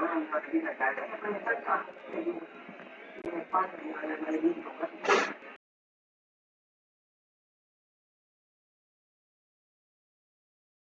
जो हम पत्नी लगाए हैं अपने सब साथ में